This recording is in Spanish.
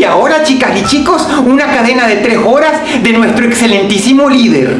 Y ahora, chicas y chicos, una cadena de tres horas de nuestro excelentísimo líder.